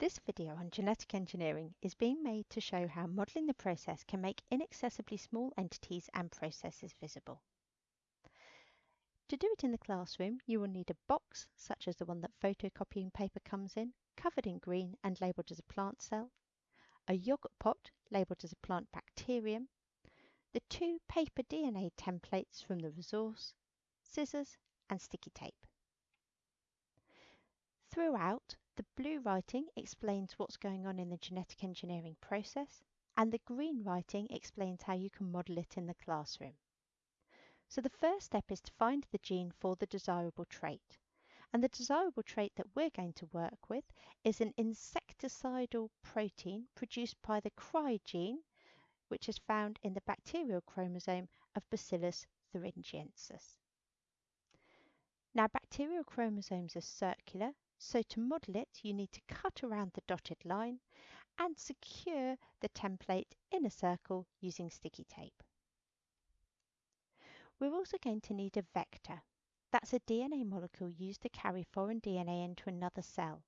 This video on genetic engineering is being made to show how modelling the process can make inaccessibly small entities and processes visible. To do it in the classroom, you will need a box, such as the one that photocopying paper comes in, covered in green and labelled as a plant cell, a yoghurt pot labelled as a plant bacterium, the two paper DNA templates from the resource, scissors and sticky tape. Throughout, the blue writing explains what's going on in the genetic engineering process, and the green writing explains how you can model it in the classroom. So the first step is to find the gene for the desirable trait. And the desirable trait that we're going to work with is an insecticidal protein produced by the CRY gene, which is found in the bacterial chromosome of Bacillus thuringiensis. Now, bacterial chromosomes are circular so to model it, you need to cut around the dotted line and secure the template in a circle using sticky tape. We're also going to need a vector. That's a DNA molecule used to carry foreign DNA into another cell.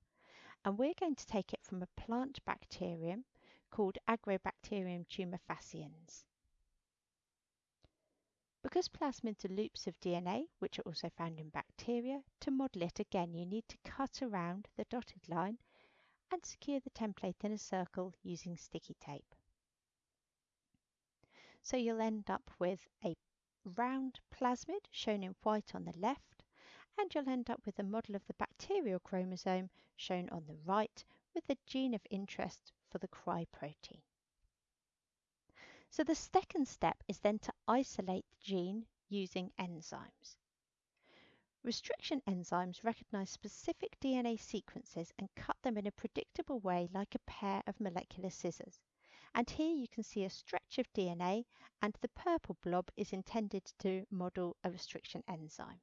And we're going to take it from a plant bacterium called Agrobacterium tumefaciens. Because plasmids are loops of DNA, which are also found in bacteria, to model it again you need to cut around the dotted line and secure the template in a circle using sticky tape. So you'll end up with a round plasmid shown in white on the left and you'll end up with a model of the bacterial chromosome shown on the right with the gene of interest for the CRY protein. So the second step is then to isolate the gene using enzymes. Restriction enzymes recognize specific DNA sequences and cut them in a predictable way like a pair of molecular scissors. And here you can see a stretch of DNA and the purple blob is intended to model a restriction enzyme.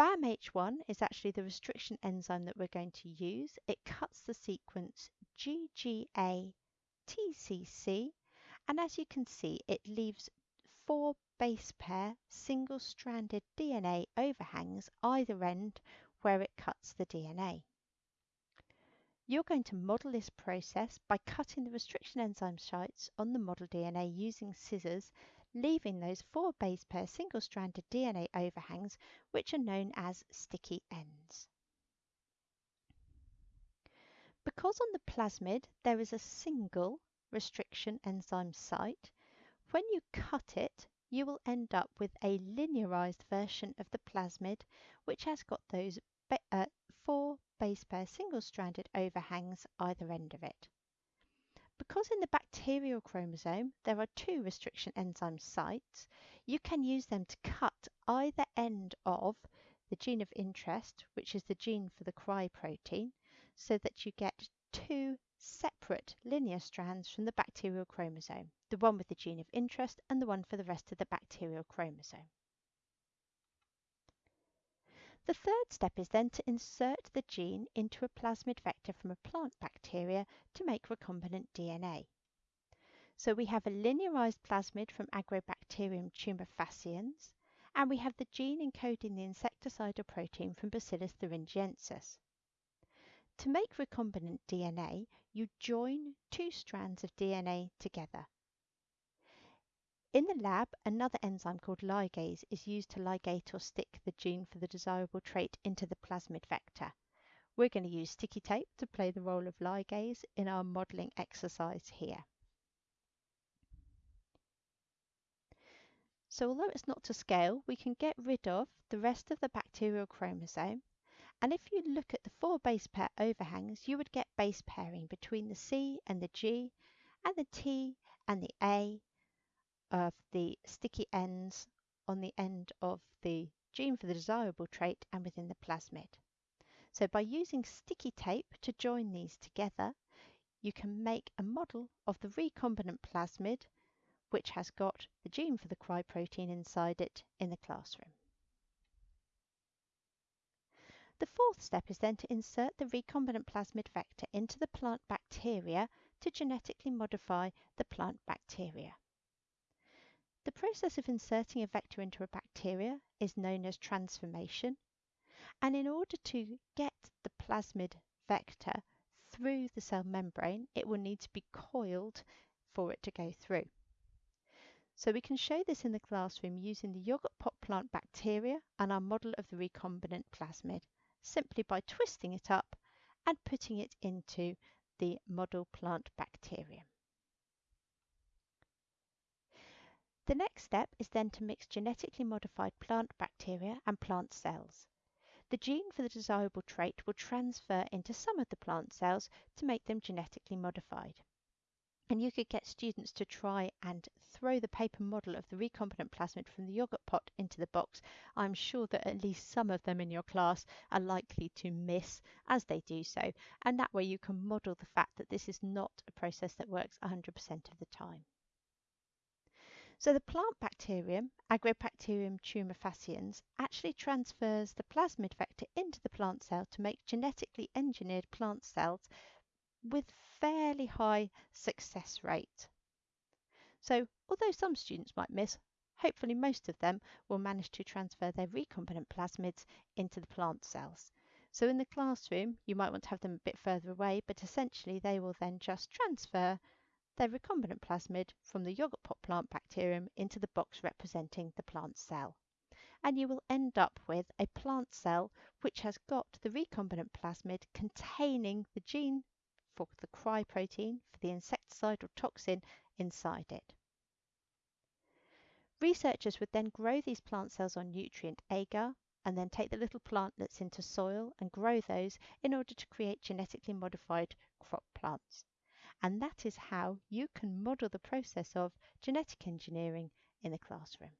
BamHI is actually the restriction enzyme that we're going to use. It cuts the sequence GGA TCC and as you can see, it leaves four base pair single-stranded DNA overhangs either end where it cuts the DNA. You're going to model this process by cutting the restriction enzyme sites on the model DNA using scissors, leaving those four base pair single-stranded DNA overhangs, which are known as sticky ends. Because on the plasmid there is a single restriction enzyme site, when you cut it, you will end up with a linearized version of the plasmid, which has got those uh, four base pair single-stranded overhangs either end of it. Because in the bacterial chromosome there are two restriction enzyme sites, you can use them to cut either end of the gene of interest, which is the gene for the CRY protein, so that you get two separate linear strands from the bacterial chromosome, the one with the gene of interest and the one for the rest of the bacterial chromosome. The third step is then to insert the gene into a plasmid vector from a plant bacteria to make recombinant DNA. So we have a linearized plasmid from Agrobacterium tumefaciens, and we have the gene encoding the insecticidal protein from Bacillus thuringiensis. To make recombinant DNA, you join two strands of DNA together. In the lab, another enzyme called ligase is used to ligate or stick the gene for the desirable trait into the plasmid vector. We're going to use sticky tape to play the role of ligase in our modelling exercise here. So although it's not to scale, we can get rid of the rest of the bacterial chromosome and if you look at the four base pair overhangs, you would get base pairing between the C and the G and the T and the A of the sticky ends on the end of the gene for the desirable trait and within the plasmid. So by using sticky tape to join these together, you can make a model of the recombinant plasmid which has got the gene for the CRY protein inside it in the classroom. The fourth step is then to insert the recombinant plasmid vector into the plant bacteria to genetically modify the plant bacteria. The process of inserting a vector into a bacteria is known as transformation, and in order to get the plasmid vector through the cell membrane, it will need to be coiled for it to go through. So we can show this in the classroom using the yogurt pot plant bacteria and our model of the recombinant plasmid, simply by twisting it up and putting it into the model plant bacterium. The next step is then to mix genetically modified plant bacteria and plant cells. The gene for the desirable trait will transfer into some of the plant cells to make them genetically modified. And you could get students to try and throw the paper model of the recombinant plasmid from the yogurt pot into the box. I'm sure that at least some of them in your class are likely to miss as they do so. And that way you can model the fact that this is not a process that works 100% of the time. So the plant bacterium, Agrobacterium tumefaciens, actually transfers the plasmid vector into the plant cell to make genetically engineered plant cells with fairly high success rate. So although some students might miss, hopefully most of them will manage to transfer their recombinant plasmids into the plant cells. So in the classroom, you might want to have them a bit further away, but essentially they will then just transfer their recombinant plasmid from the yogurt pot plant bacterium into the box representing the plant cell. And you will end up with a plant cell which has got the recombinant plasmid containing the gene for the cry protein for the insecticidal toxin inside it. Researchers would then grow these plant cells on nutrient agar and then take the little plantlets into soil and grow those in order to create genetically modified crop plants. And that is how you can model the process of genetic engineering in the classroom.